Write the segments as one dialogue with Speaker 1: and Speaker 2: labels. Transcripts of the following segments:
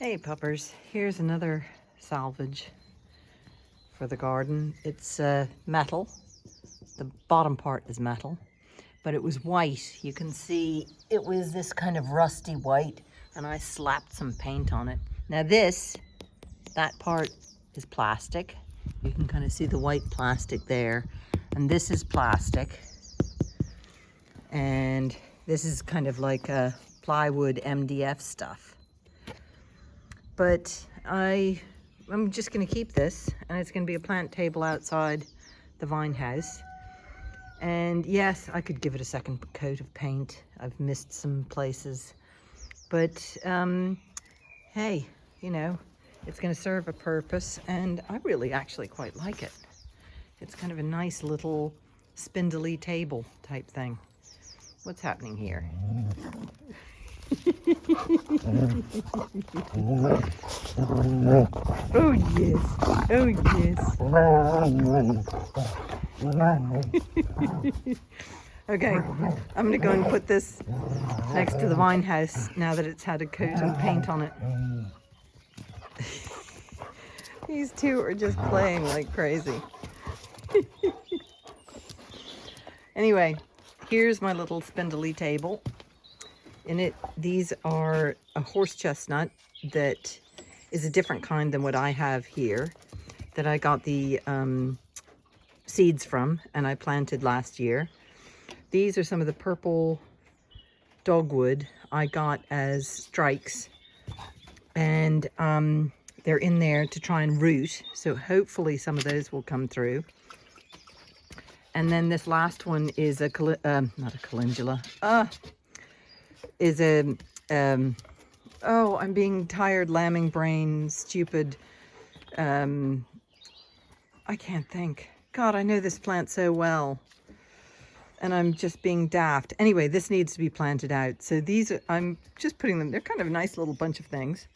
Speaker 1: Hey puppers, here's another salvage for the garden. It's uh, metal. The bottom part is metal, but it was white. You can see it was this kind of rusty white and I slapped some paint on it. Now this, that part is plastic. You can kind of see the white plastic there. And this is plastic. And this is kind of like a plywood MDF stuff. But I, I'm just gonna keep this and it's gonna be a plant table outside the vine house. And yes, I could give it a second coat of paint. I've missed some places. But um, hey, you know, it's going to serve a purpose and I really actually quite like it. It's kind of a nice little spindly table type thing. What's happening here? oh yes, oh yes. okay, I'm gonna go and put this next to the vine house now that it's had a coat of paint on it. These two are just playing like crazy. anyway, here's my little spindly table. In it, these are a horse chestnut that is a different kind than what I have here that I got the um, seeds from and I planted last year. These are some of the purple dogwood I got as strikes and um, they're in there to try and root. So hopefully some of those will come through. And then this last one is a, um, not a calendula, uh, is a, um, oh, I'm being tired, lambing brain, stupid, um, I can't think. God, I know this plant so well. And I'm just being daft. Anyway, this needs to be planted out. So these, are, I'm just putting them, they're kind of a nice little bunch of things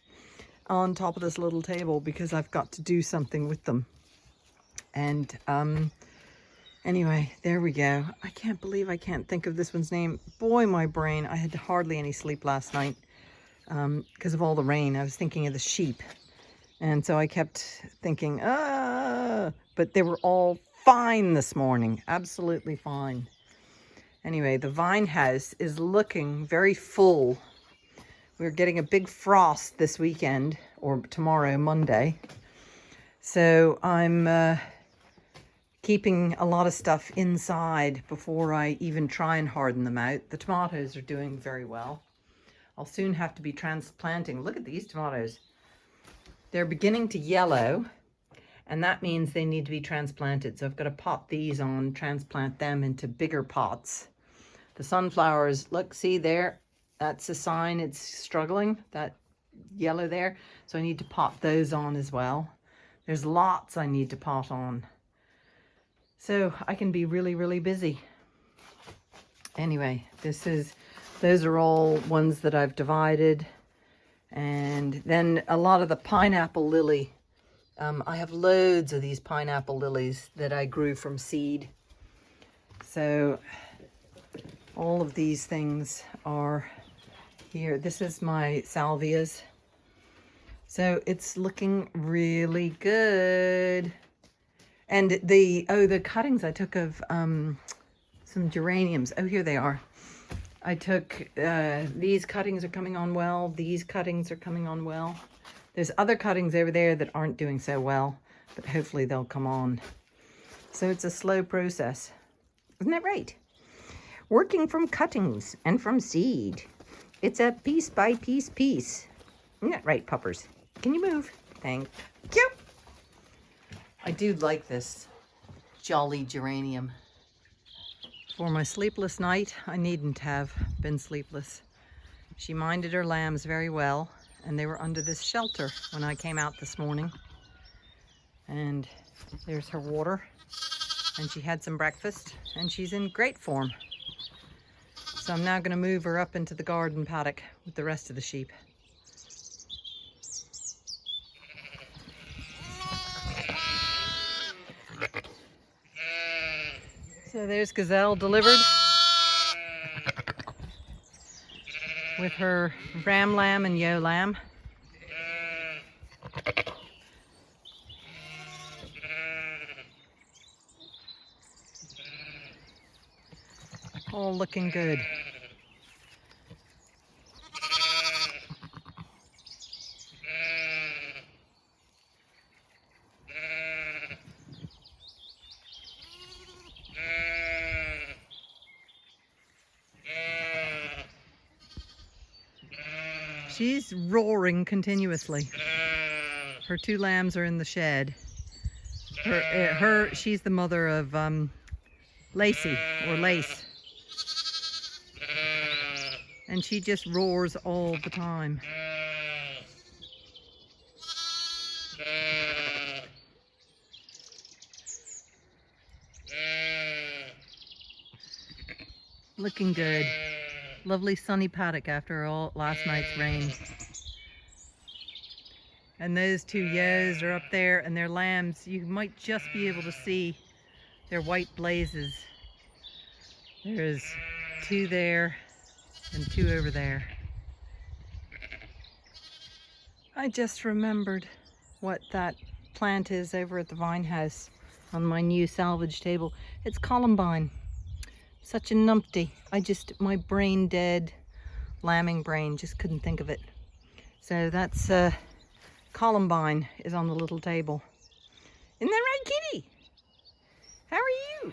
Speaker 1: on top of this little table because I've got to do something with them. And um, anyway, there we go. I can't believe I can't think of this one's name. Boy, my brain, I had hardly any sleep last night because um, of all the rain. I was thinking of the sheep. And so I kept thinking, ah, but they were all fine this morning, absolutely fine. Anyway, the vine house is looking very full we're getting a big frost this weekend or tomorrow, Monday. So I'm uh, keeping a lot of stuff inside before I even try and harden them out. The tomatoes are doing very well. I'll soon have to be transplanting. Look at these tomatoes. They're beginning to yellow and that means they need to be transplanted. So I've got to pot these on, transplant them into bigger pots. The sunflowers, look, see there, that's a sign it's struggling, that yellow there. So I need to pot those on as well. There's lots I need to pot on. So I can be really, really busy. Anyway, this is, those are all ones that I've divided. And then a lot of the pineapple lily. Um, I have loads of these pineapple lilies that I grew from seed. So all of these things are here. This is my salvias. So it's looking really good. And the, oh, the cuttings I took of um, some geraniums. Oh, here they are. I took, uh, these cuttings are coming on well. These cuttings are coming on well. There's other cuttings over there that aren't doing so well, but hopefully they'll come on. So it's a slow process. Isn't that right? Working from cuttings and from seed. It's a piece by piece piece. Isn't that right, puppers? Can you move? Thank you. I do like this jolly geranium. For my sleepless night, I needn't have been sleepless. She minded her lambs very well, and they were under this shelter when I came out this morning. And there's her water, and she had some breakfast, and she's in great form. So I'm now going to move her up into the garden paddock with the rest of the sheep. So there's Gazelle delivered with her ram lamb and yo lamb. All looking good. She's roaring continuously. Uh. Her two lambs are in the shed. Her, uh, her she's the mother of um, Lacey or Lace. Uh. And she just roars all the time. Uh. Looking good. Lovely sunny paddock after all last night's rain. And those two ewes are up there and their lambs, you might just be able to see their white blazes. There's two there and two over there. I just remembered what that plant is over at the vine house on my new salvage table. It's columbine such a numpty. I just, my brain dead, lambing brain, just couldn't think of it. So that's uh, Columbine is on the little table. Isn't that right, kitty? How are you?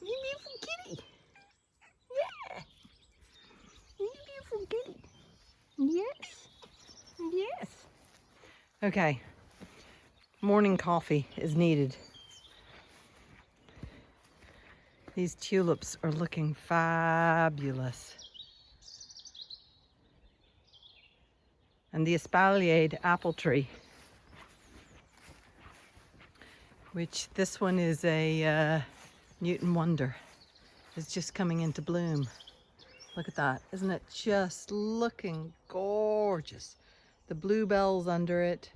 Speaker 1: You beautiful kitty. Yeah. You beautiful kitty. Yes. Yes. Okay. Morning coffee is needed. These tulips are looking fabulous. And the espaliered apple tree, which this one is a uh, Newton Wonder, is just coming into bloom. Look at that. Isn't it just looking gorgeous? The bluebells under it.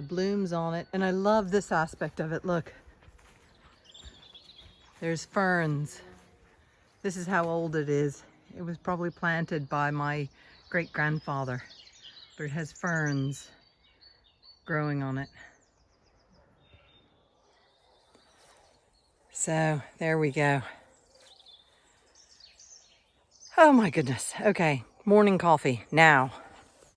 Speaker 1: The blooms on it. And I love this aspect of it. Look, there's ferns. This is how old it is. It was probably planted by my great grandfather, but it has ferns growing on it. So there we go. Oh my goodness. Okay, morning coffee now.